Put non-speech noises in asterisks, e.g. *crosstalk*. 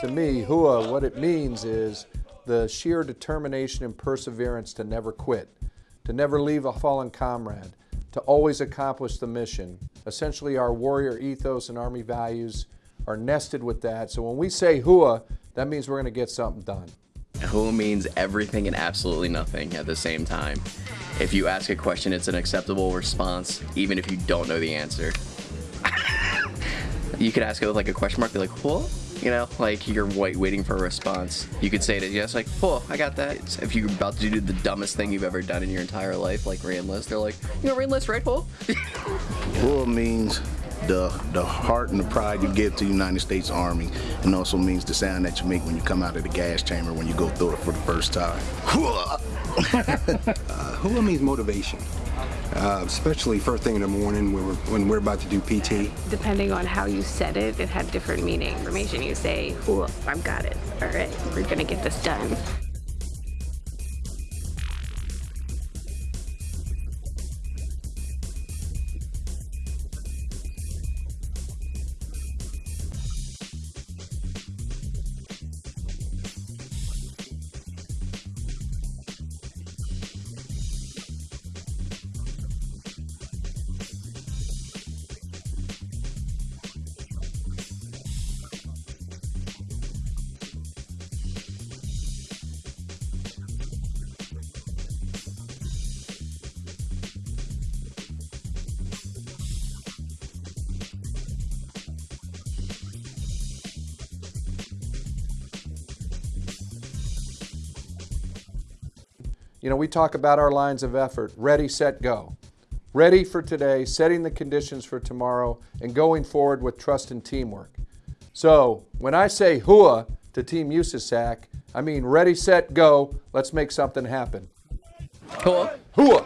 To me, hua, what it means is the sheer determination and perseverance to never quit, to never leave a fallen comrade, to always accomplish the mission. Essentially, our warrior ethos and Army values are nested with that. So when we say hua, that means we're going to get something done. Hua means everything and absolutely nothing at the same time. If you ask a question, it's an acceptable response, even if you don't know the answer. You could ask it with like a question mark, be like, what? You know, like you're white waiting for a response. You could say it as yes, like, oh, I got that. It's, if you're about to do the dumbest thing you've ever done in your entire life, like re-enlist, they're like, you know, re-enlist, right, Paul? *laughs* Hua means the the heart and the pride you give to the United States Army, and also means the sound that you make when you come out of the gas chamber when you go through it for the first time. *laughs* Hua! *laughs* uh, hua means motivation. Uh, especially first thing in the morning when we're, when we're about to do PT. Depending on how you said it, it had different meaning. Information you say, "Ooh, I've got it. All right, we're gonna get this done." You know, we talk about our lines of effort, ready, set, go. Ready for today, setting the conditions for tomorrow, and going forward with trust and teamwork. So when I say hua to Team USASAC, I mean ready, set, go, let's make something happen. Hua. Hua.